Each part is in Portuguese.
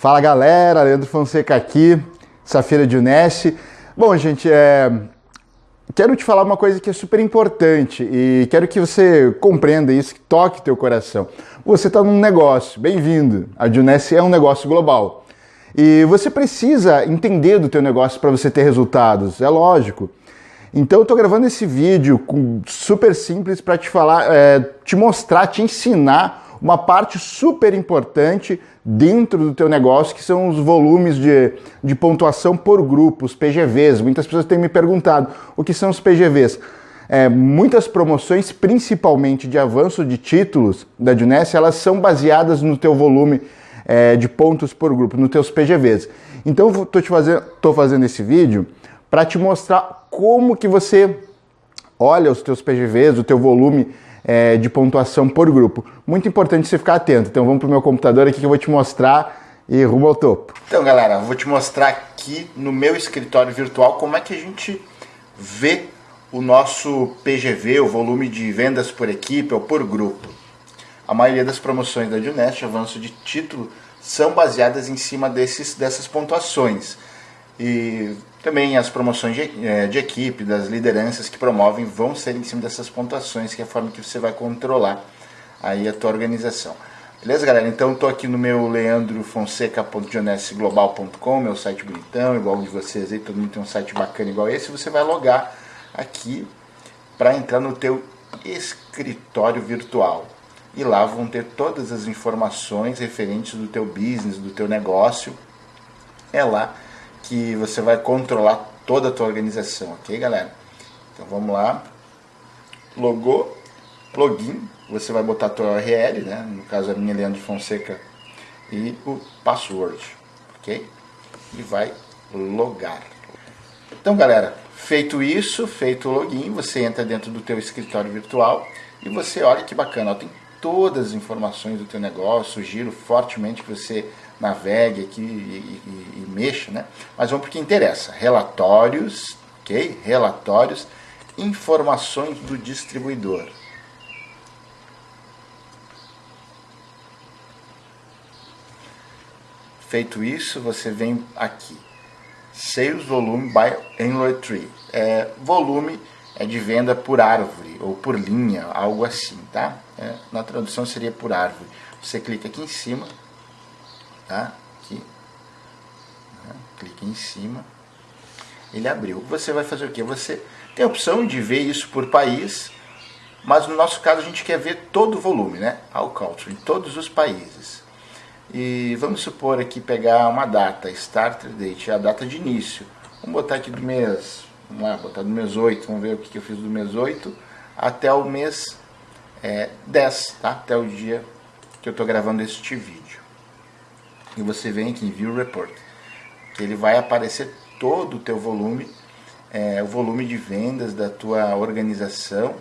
Fala galera, Leandro Fonseca aqui, Safira de Unesc. Bom, gente, é... quero te falar uma coisa que é super importante e quero que você compreenda isso, que toque teu coração. Você está num negócio, bem-vindo. A Junesc é um negócio global. E você precisa entender do teu negócio para você ter resultados, é lógico. Então eu estou gravando esse vídeo super simples para te falar, é, te mostrar, te ensinar uma parte super importante dentro do teu negócio, que são os volumes de, de pontuação por grupo, PGVs. Muitas pessoas têm me perguntado o que são os PGVs. É, muitas promoções, principalmente de avanço de títulos da Juness, elas são baseadas no teu volume é, de pontos por grupo, nos teus PGVs. Então eu te fazendo, tô fazendo esse vídeo para te mostrar como que você olha os teus PGVs, o teu volume é, de pontuação por grupo. Muito importante você ficar atento. Então vamos para o meu computador aqui que eu vou te mostrar e rumo ao topo. Então galera, vou te mostrar aqui no meu escritório virtual como é que a gente vê o nosso PGV, o volume de vendas por equipe ou por grupo. A maioria das promoções da Junest, avanço de título, são baseadas em cima desses, dessas pontuações. E também as promoções de, é, de, equipe, das lideranças que promovem, vão ser em cima dessas pontuações, que é a forma que você vai controlar aí a tua organização. Beleza, galera? Então, estou aqui no meu leandrofonseca.jonesglobal.com, meu site bonitão, igual o de vocês aí, todo mundo tem um site bacana igual esse. Você vai logar aqui para entrar no teu escritório virtual. E lá vão ter todas as informações referentes do teu business, do teu negócio. É lá que você vai controlar toda a tua organização, ok, galera? Então vamos lá. Logou, login, você vai botar a tua URL, né? No caso a minha Leandro Fonseca e o password, ok? E vai logar. Então, galera, feito isso, feito o login, você entra dentro do teu escritório virtual e você olha que bacana, ó, tem todas as informações do teu negócio, sugiro fortemente que você navegue aqui e, e, e mexa, né? Mas vamos para o que interessa. Relatórios, ok? Relatórios, informações do distribuidor. Feito isso, você vem aqui. Sales Volume by Enroy Tree. É, volume é de venda por árvore ou por linha, algo assim, tá? É, na tradução seria por árvore. Você clica aqui em cima, tá? Aqui, né? clica em cima, ele abriu. Você vai fazer o que? Você tem a opção de ver isso por país, mas no nosso caso a gente quer ver todo o volume, né? All culture, em todos os países. E vamos supor aqui pegar uma data, start date, a data de início. Vamos botar aqui do mês, vamos lá, botar do mês 8, vamos ver o que eu fiz do mês 8 até o mês é, 10, tá? Até o dia que eu estou gravando este vídeo e você vem aqui em View Report, que ele vai aparecer todo o teu volume, é, o volume de vendas da tua organização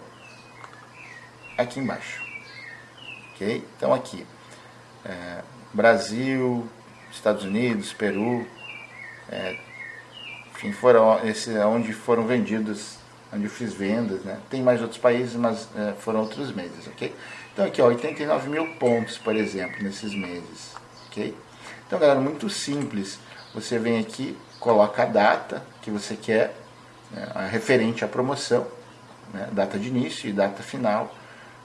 aqui embaixo. Ok? Então aqui, é, Brasil, Estados Unidos, Peru, é, enfim, foram esse é onde foram vendidos, onde eu fiz vendas, né? Tem mais outros países, mas é, foram outros meses, ok? Então aqui, ó, 89 mil pontos, por exemplo, nesses meses, ok? Então, galera, muito simples. Você vem aqui, coloca a data que você quer, né, referente à promoção, né, data de início e data final.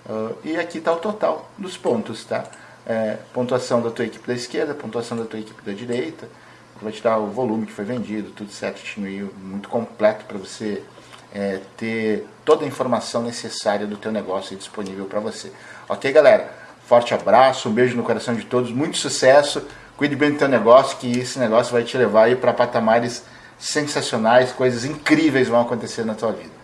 Uh, e aqui está o total dos pontos, tá? É, pontuação da tua equipe da esquerda, pontuação da tua equipe da direita, vai te dar o volume que foi vendido, tudo certinho muito completo para você é, ter toda a informação necessária do teu negócio disponível para você. Ok, galera? Forte abraço, um beijo no coração de todos, muito sucesso. Cuide bem do teu negócio, que esse negócio vai te levar aí para patamares sensacionais, coisas incríveis vão acontecer na tua vida.